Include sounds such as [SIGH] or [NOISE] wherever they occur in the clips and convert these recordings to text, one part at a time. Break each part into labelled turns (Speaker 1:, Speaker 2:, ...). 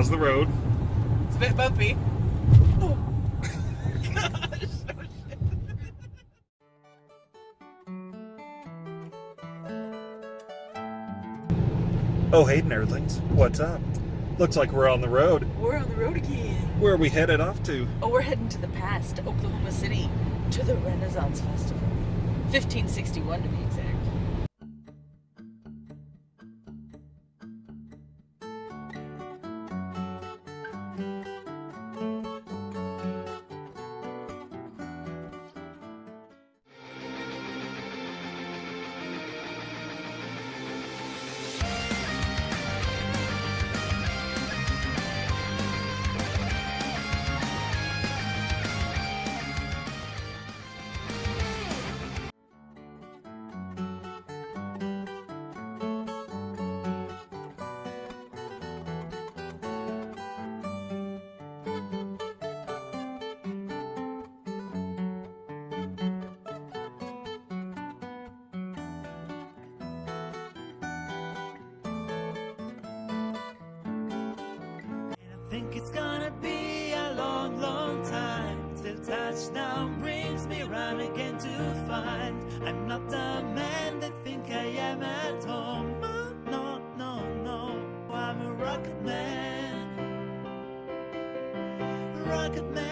Speaker 1: How's the road?
Speaker 2: It's a bit bumpy. [LAUGHS] Oh. Gosh.
Speaker 1: Oh, hey, nerdlings. What's up? Looks like we're on the road.
Speaker 2: We're on the road again.
Speaker 1: Where are we headed off to?
Speaker 2: Oh, we're heading to the past, to Oklahoma City, to the Renaissance Festival. 1561 to be
Speaker 3: Think it's gonna be a long, long time till touchdown brings me round again to find I'm not the man that think I am at home. No, no, no, no. I'm a rocket man, rocket man,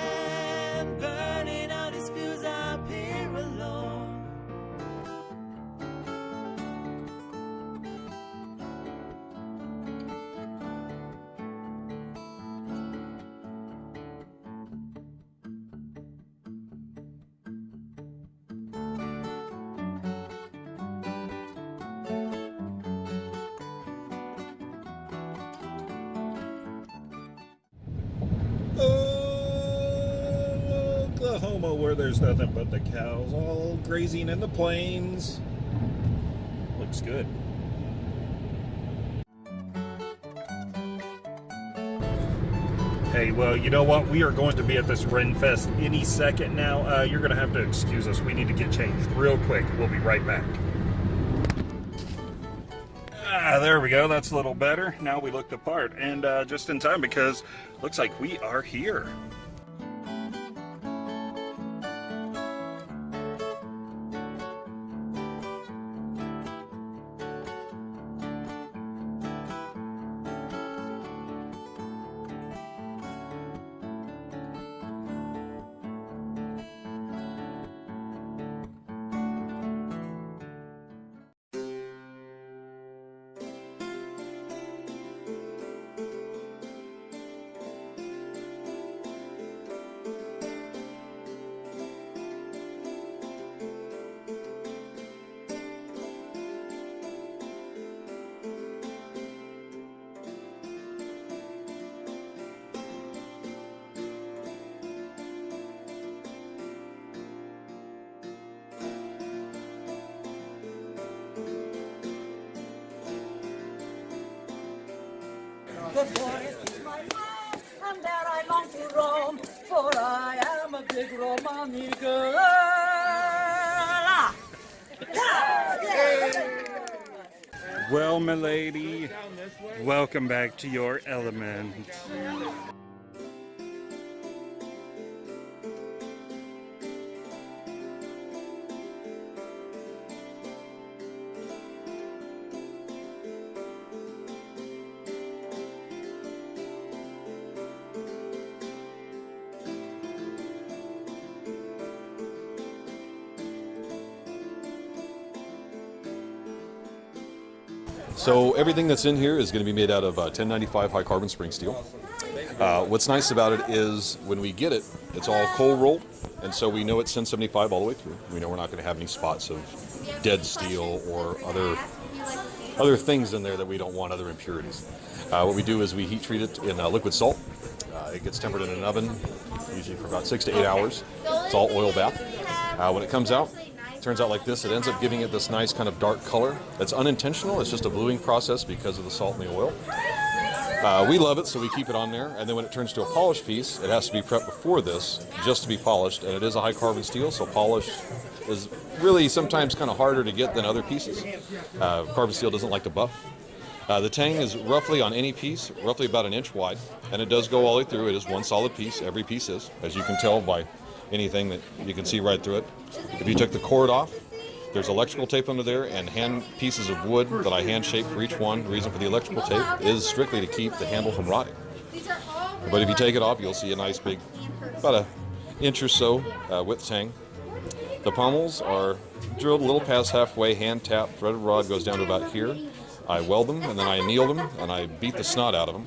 Speaker 1: Oklahoma, where there's nothing but the cows all grazing in the plains. Looks good. Hey, well, you know what? We are going to be at this Ren Fest any second now. Uh, you're going to have to excuse us. We need to get changed real quick. We'll be right back. Ah, there we go. That's a little better. Now we look the part, and uh, just in time because looks like we are here.
Speaker 4: The forest is my life, and there I long to roam, for I am a big Romani girl.
Speaker 1: Well, milady, welcome back to your element.
Speaker 5: So everything that's in here is going to be made out of uh, 1095 high carbon spring steel. Uh, what's nice about it is when we get it, it's all cold rolled, and so we know it's 1075 all the way through. We know we're not going to have any spots of dead steel or other other things in there that we don't want, other impurities. Uh, what we do is we heat treat it in uh, liquid salt. Uh, it gets tempered in an oven, usually for about six to eight hours. It's all oil bath. Uh, when it comes out, turns out like this. It ends up giving it this nice kind of dark color. That's unintentional. It's just a bluing process because of the salt and the oil. Uh, we love it, so we keep it on there. And then when it turns to a polished piece, it has to be prepped before this just to be polished. And it is a high carbon steel, so polish is really sometimes kind of harder to get than other pieces. Uh, carbon steel doesn't like to buff. Uh, the tang is roughly on any piece, roughly about an inch wide, and it does go all the way through. It is one solid piece. Every piece is, as you can tell by anything that you can see right through it. If you took the cord off, there's electrical tape under there and hand pieces of wood that I hand shape for each one. The reason for the electrical tape is strictly to keep the handle from rotting. But if you take it off, you'll see a nice big, about a inch or so uh, width tang. The pommels are drilled a little past halfway, hand tapped, threaded rod goes down to about here. I weld them and then I anneal them and I beat the snot out of them.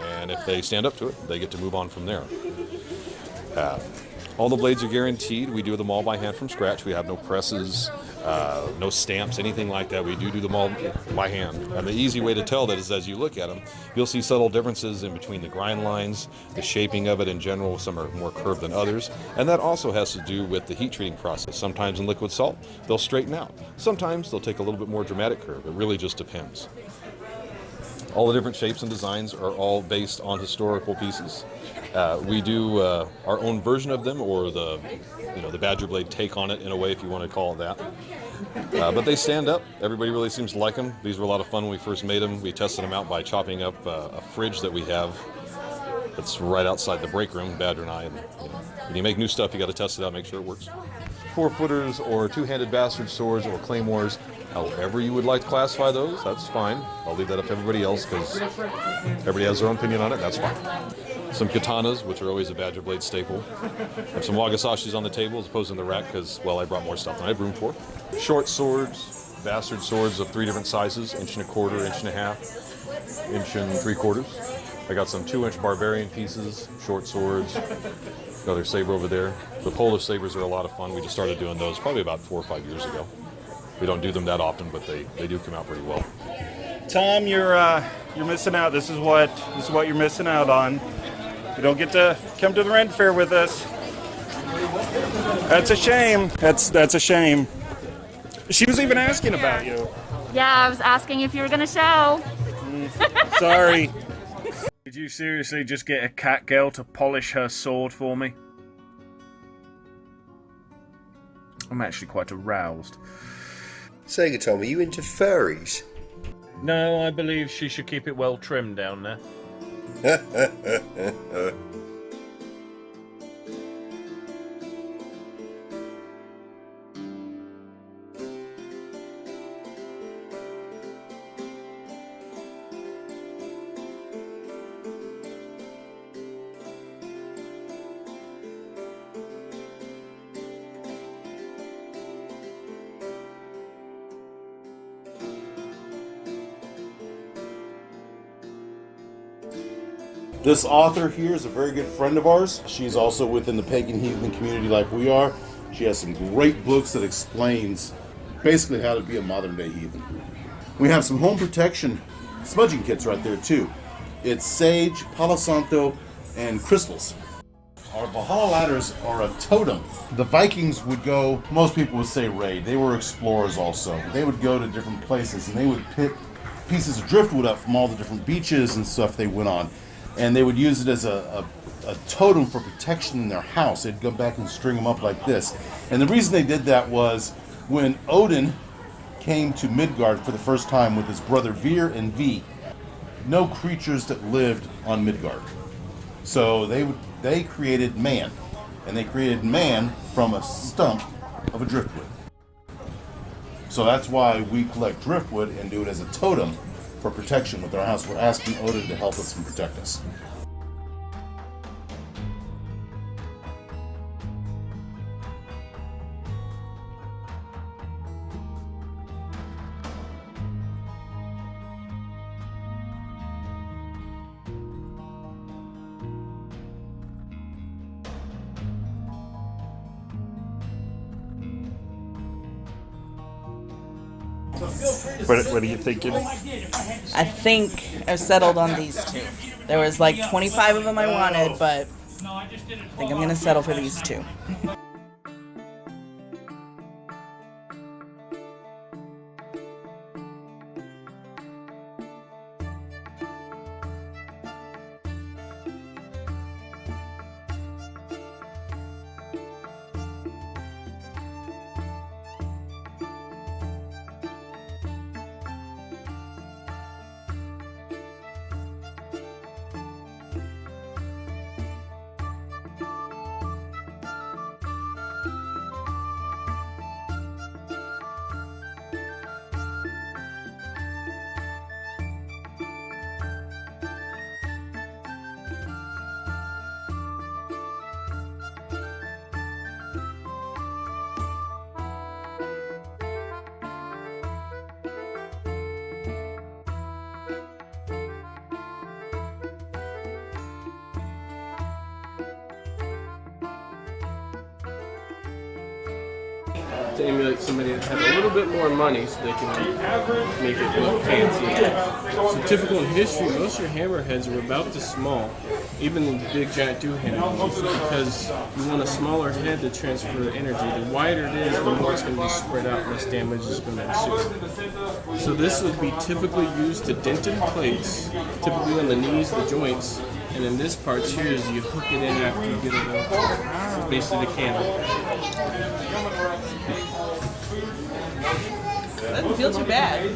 Speaker 5: And if they stand up to it, they get to move on from there. Uh, all the blades are guaranteed. We do them all by hand from scratch. We have no presses, uh, no stamps, anything like that. We do do them all by hand. And the easy way to tell that is as you look at them, you'll see subtle differences in between the grind lines, the shaping of it in general. Some are more curved than others. And that also has to do with the heat treating process. Sometimes in liquid salt, they'll straighten out. Sometimes they'll take a little bit more dramatic curve. It really just depends. All the different shapes and designs are all based on historical pieces. Uh, we do uh, our own version of them, or the, you know, the Badger Blade take on it in a way, if you want to call it that. Uh, but they stand up. Everybody really seems to like them. These were a lot of fun when we first made them. We tested them out by chopping up uh, a fridge that we have that's right outside the break room, Badger and I. And, you know, when you make new stuff, you got to test it out, make sure it works. Four footers, or two-handed bastard swords, or claymores, however you would like to classify those, that's fine. I'll leave that up to everybody else because everybody has their own opinion on it. That's fine. Some katanas, which are always a Badger Blade staple. Have some wakizashis on the table as opposed to the rack because, well, I brought more stuff than I have room for. Short swords, bastard swords of three different sizes, inch and a quarter, inch and a half, inch and three quarters. I got some two inch barbarian pieces, short swords, another saber over there. The Polish sabers are a lot of fun. We just started doing those probably about four or five years ago. We don't do them that often, but they, they do come out pretty well.
Speaker 1: Tom, you're uh, you're missing out. This is what this is what you're missing out on. You don't get to come to the Ren Fair with us. That's a shame. That's that's a shame. She was even asking about you.
Speaker 6: Yeah, I was asking if you were gonna show. [LAUGHS]
Speaker 1: Sorry. Did you seriously just get a cat girl to polish her sword for me? I'm actually quite aroused.
Speaker 7: Sega Tom, are you into furries?
Speaker 1: No, I believe she should keep it well trimmed down there. [LAUGHS]
Speaker 8: This author here is a very good friend of ours. She's also within the pagan heathen community like we are. She has some great books that explains basically how to be a modern day heathen. We have some home protection smudging kits right there too. It's sage, palo santo, and crystals. Our Valhalla ladders are a totem. The Vikings would go, most people would say raid. They were explorers also. They would go to different places and they would pick pieces of driftwood up from all the different beaches and stuff they went on. And they would use it as a, a, a totem for protection in their house. They'd go back and string them up like this. And the reason they did that was when Odin came to Midgard for the first time with his brother Veer and V, no creatures that lived on Midgard. So they would they created man, and they created man from a stump of a driftwood. So that's why we collect driftwood and do it as a totem for protection with our house. We're asking Odin to help us and protect us.
Speaker 1: What, what are you thinking?
Speaker 2: I think I've settled on these two. There was like 25 of them I wanted, but I think I'm gonna settle for these two.
Speaker 9: To emulate somebody that had a little bit more money so they can make it look fancy. So typical in history, most of your hammerheads are about this small, even the big giant two-handed because you want a smaller head to transfer the energy. The wider it is, the more it's going to be spread out, less damage is going to ensue. So this would be typically used to dent dented plates, typically on the knees, the joints, and then this part here is you hook it in after you get it. So basically the candle.
Speaker 2: Doesn't feel too bad.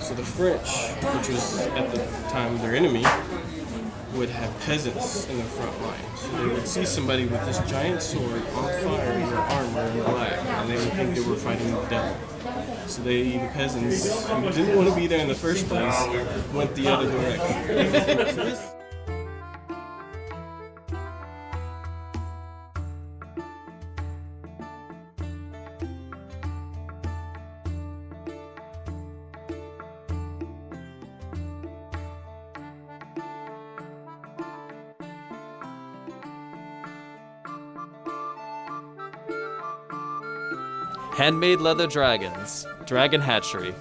Speaker 9: So the French, which was at the time their enemy, would have peasants in the front line. So they would see somebody with this giant sword on fire in their armor in black, and they would think they were fighting the devil. So they, the peasants, who didn't want to be there in the first place, went the other direction. [LAUGHS]
Speaker 10: Handmade leather dragons. Dragon hatchery.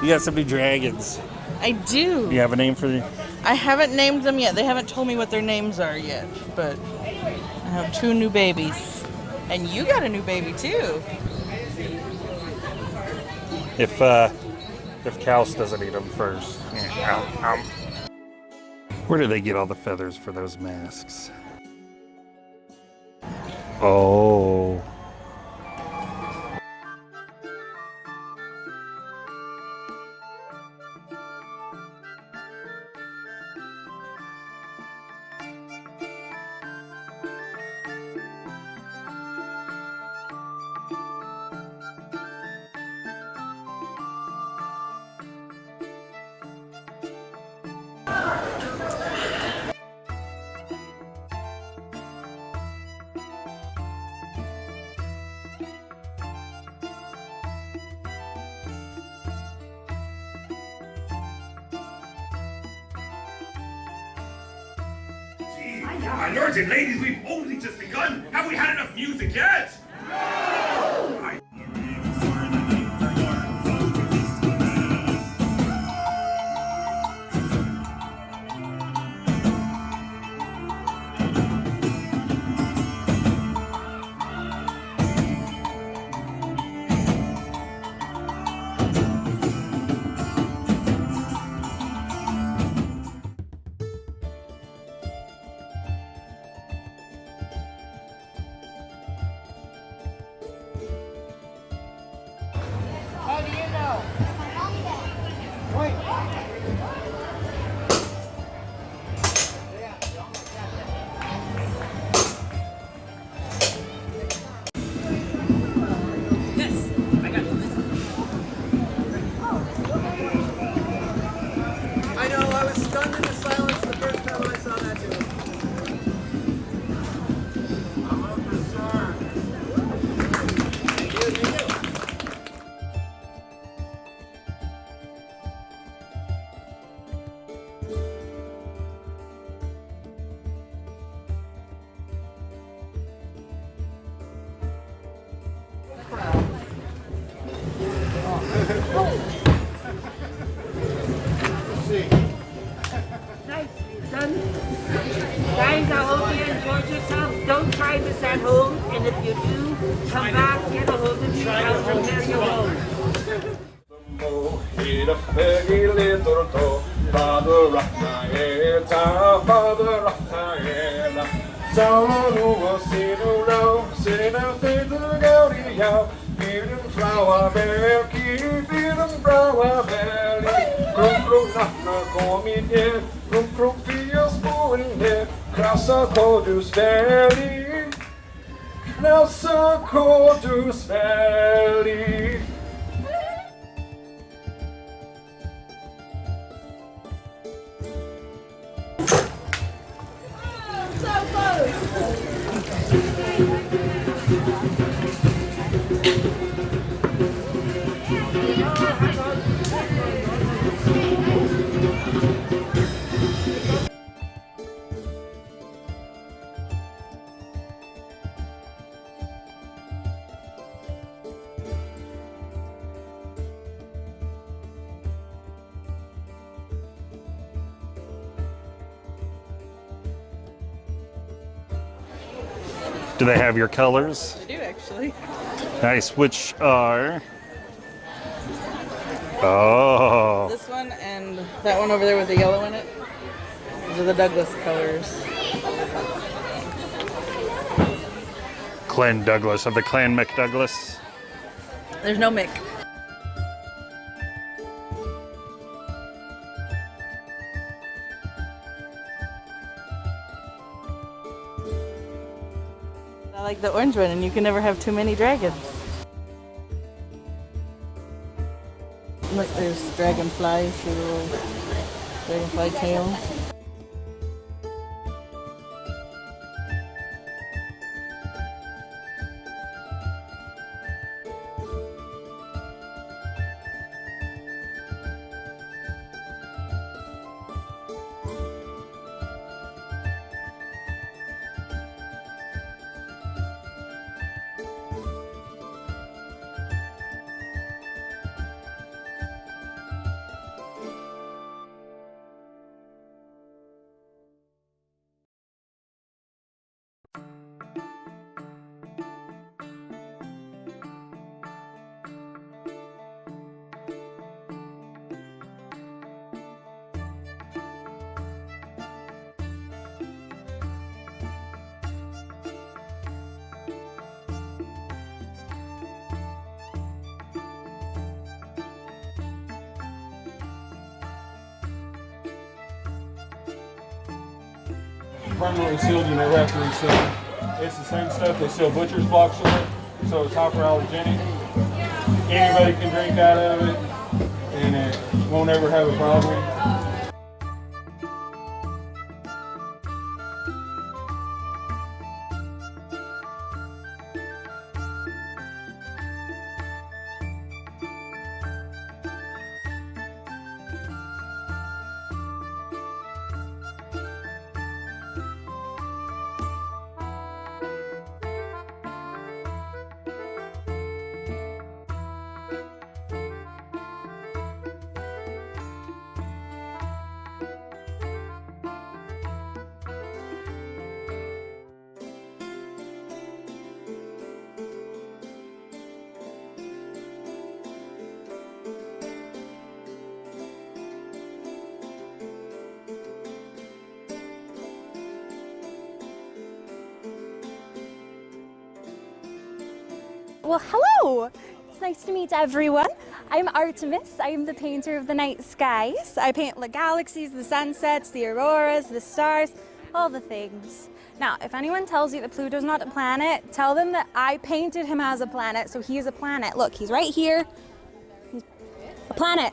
Speaker 1: You got some new dragons.
Speaker 2: I do.
Speaker 1: You have a name for the?
Speaker 2: I haven't named them yet. They haven't told me what their names are yet, but I have two new babies. And you got a new baby too.
Speaker 1: If uh, if Kaus doesn't eat them first. Yeah. Where do they get all the feathers for those masks?
Speaker 11: My ladies,
Speaker 4: try this at home, and if you do, come back, get a hold of me, I'll prepare your home.
Speaker 12: Father Raphael, Father Raphael, Salonu Sinuro, Sina Fidu Gaudia, Bidden Flower Belki, Bidden Flower Belly, Krum Krum Nafna Kominje, Krum Krum Fios Boende, Krasa Kodus Valley,
Speaker 4: they have your colors?
Speaker 2: I do actually.
Speaker 4: Nice. Which are? Oh,
Speaker 2: This one and that one over there with the yellow in it. Those are the Douglas colors.
Speaker 4: Clan Douglas of the Clan McDouglas.
Speaker 2: There's no Mick. I like the orange one, and you can never have too many dragons. Look, there's dragonflies, little dragonfly tails.
Speaker 1: Permanently sealed, never have to reseal. It's the same stuff, they seal butcher's blocks in it, so it's hyperallergenic. Anybody can drink out of it, and it won't ever have a problem.
Speaker 13: Well, hello! It's nice to meet everyone. I'm Artemis. I am the painter of the night skies. I paint the galaxies, the sunsets, the auroras, the stars, all the things. Now, if anyone tells you that Pluto's not a planet, tell them that I painted him as a planet, so he is a planet. Look, he's right here. He's a planet.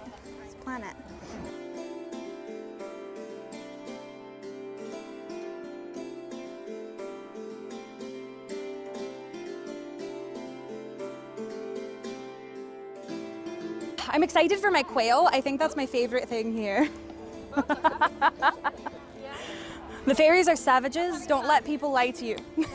Speaker 13: Excited for my quail. I think that's my favorite thing here. [LAUGHS] the fairies are savages. Don't let people lie to you. [LAUGHS]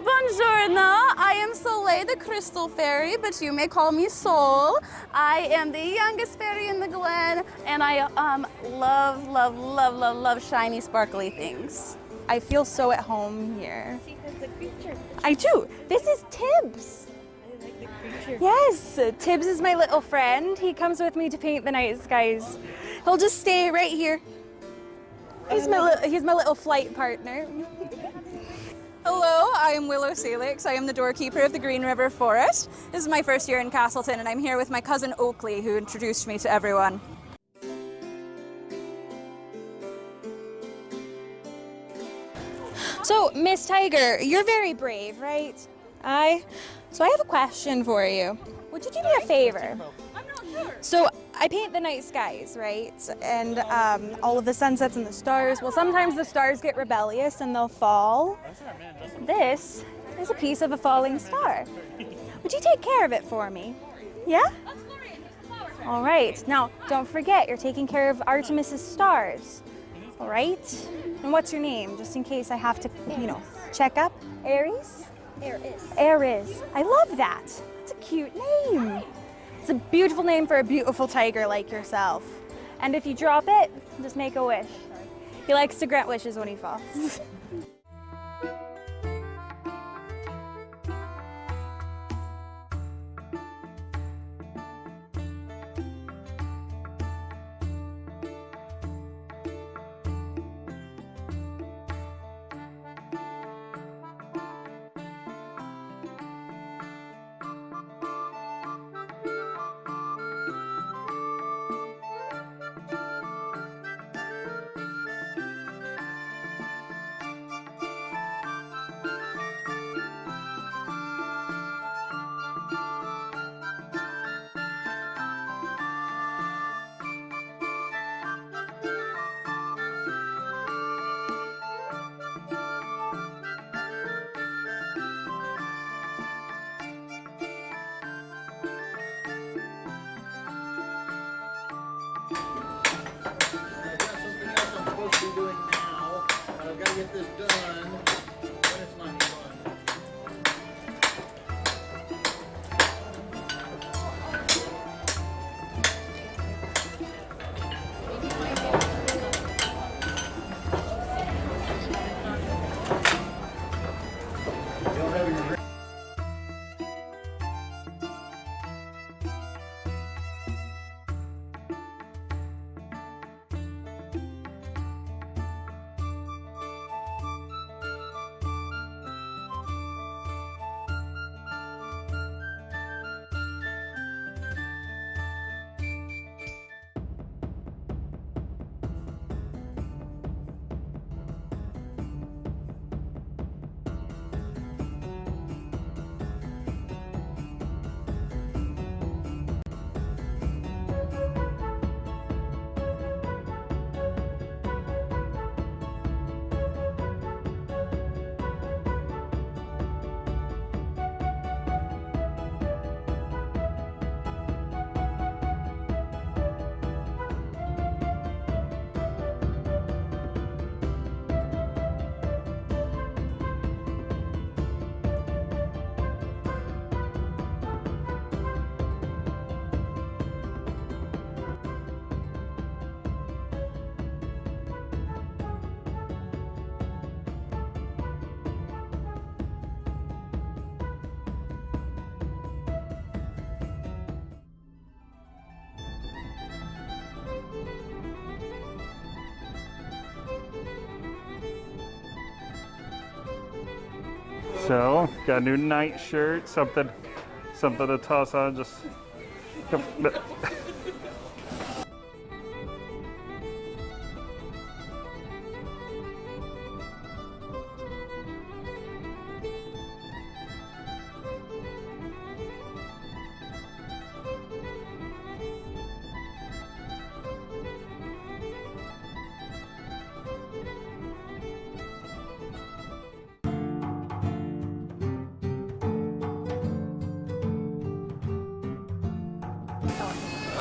Speaker 14: Buongiorno, I am Soleil the Crystal Fairy, but you may call me Sol. I am the youngest fairy in the Glen, and I um, love, love, love, love, love shiny, sparkly things.
Speaker 13: I feel so at home here. I do. This is Tibbs. Yes, Tibbs is my little friend. He comes with me to paint the night skies. He'll just stay right here. He's my, li- he's my little flight partner. [LAUGHS]
Speaker 14: Hello, I am Willow Salix. I am the doorkeeper of the Green River Forest. This is my first year in Castleton, and I'm here with my cousin Oakley, who introduced me to everyone.
Speaker 13: So, Miss Tiger, you're very brave, right? I. So I have a question for you. Would you do me a favor? I'm not sure. So I paint the night skies, right? And um, all of the sunsets and the stars. Well, sometimes the stars get rebellious and they'll fall. This is a piece of a falling star. Would you take care of it for me? Yeah? All right. Now, don't forget, you're taking care of Artemis's stars. All right? And what's your name, just in case I have to, you know, check up? Aries?
Speaker 15: Aries.
Speaker 13: Aries. I love that. It's a cute name. It's a beautiful name for a beautiful tiger like yourself. And if you drop it, just make a wish. He likes to grant wishes when he falls. [LAUGHS]
Speaker 16: get done.
Speaker 4: So, got a new night shirt, something, something to toss on. Just.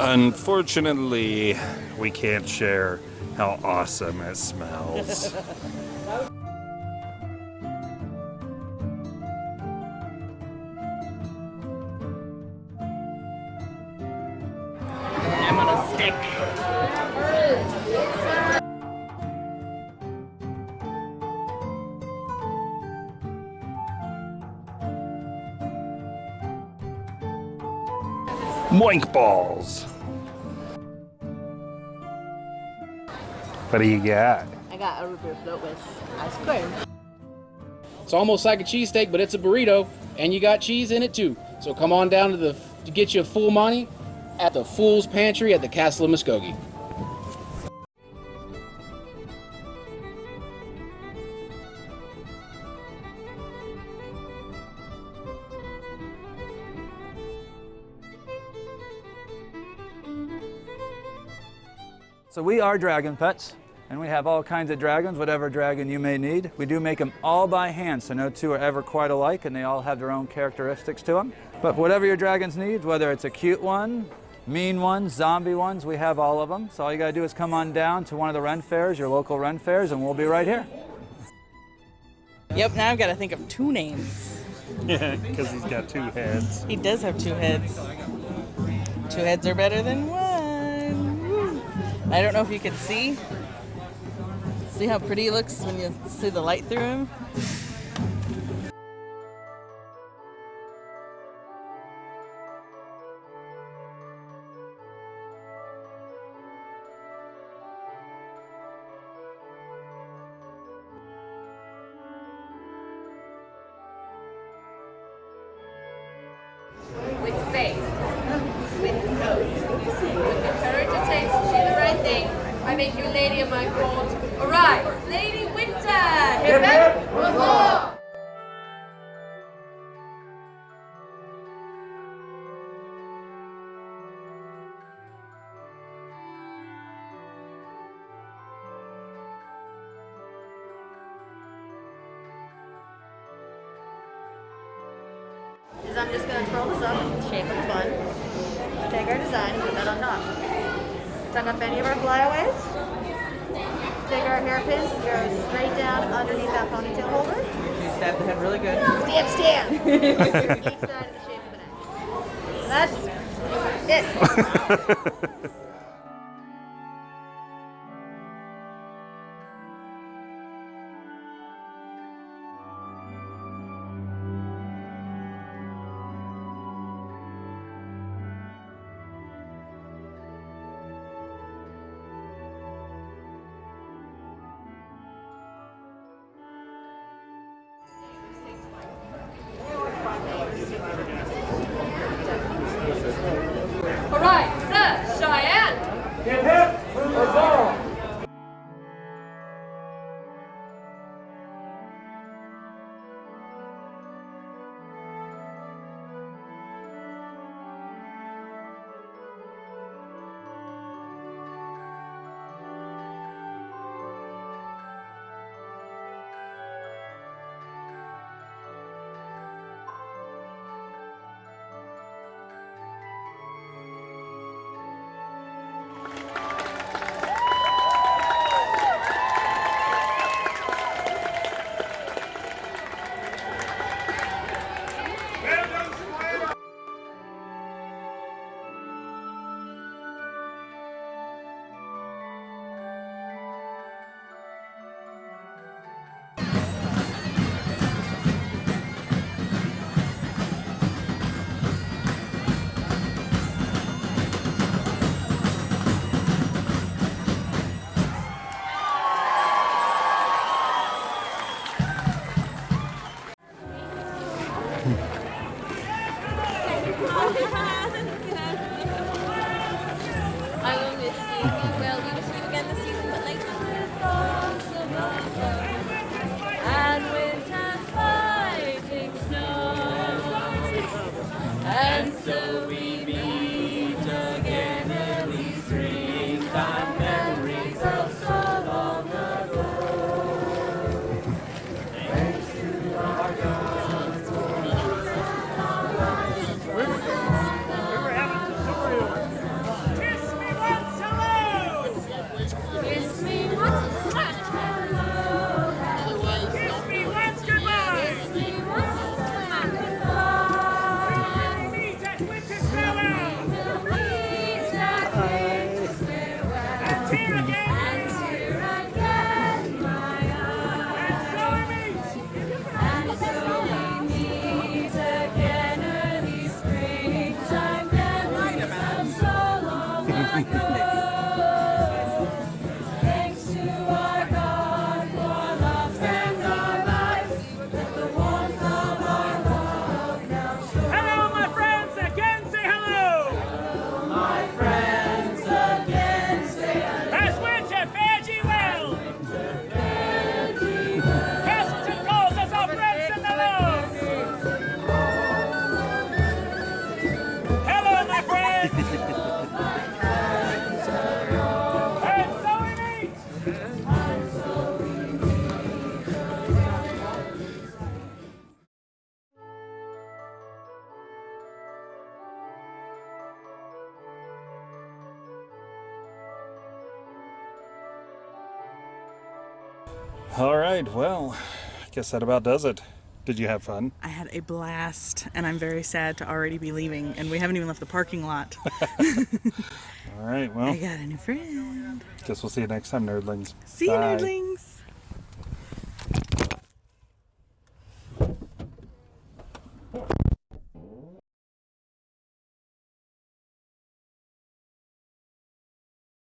Speaker 4: Unfortunately, we can't share how awesome it smells. [LAUGHS] Moink balls. What do you got?
Speaker 14: I got a root beer float with ice cream.
Speaker 17: It's almost like a cheesesteak, but it's a burrito, and you got cheese in it too. So come on down to the to get you a full money at the Fool's Pantry at the Castle of Muskogee.
Speaker 18: So we are Dragon Pets, and we have all kinds of dragons, whatever dragon you may need. We do make them all by hand, so no two are ever quite alike, and they all have their own characteristics to them. But whatever your dragons need, whether it's a cute one, mean ones, zombie ones, we have all of them. So all you gotta do is come on down to one of the Ren fairs, your local Ren fairs, and we'll be right here.
Speaker 2: Yep, now I've got to think of two names. [LAUGHS]
Speaker 4: Yeah, because he's got two heads.
Speaker 2: He does have two heads. Two heads are better than one. I don't know if you can see. See how pretty he looks when you see the light through him?
Speaker 19: with faith, with hope, with the courage it takes to do the right thing. I make you lady of my court. Arise, Lady Winter! Hip hip!
Speaker 14: That's it. [LAUGHS]
Speaker 19: Well,
Speaker 1: I guess that about does it. Did you have fun?
Speaker 2: I had a blast, and I'm very sad to already be leaving, and we haven't even left the parking lot. [LAUGHS]
Speaker 1: All right, well.
Speaker 2: I got a new friend.
Speaker 1: Guess we'll see you next time, nerdlings.
Speaker 2: See
Speaker 1: Bye.
Speaker 2: you, nerdlings.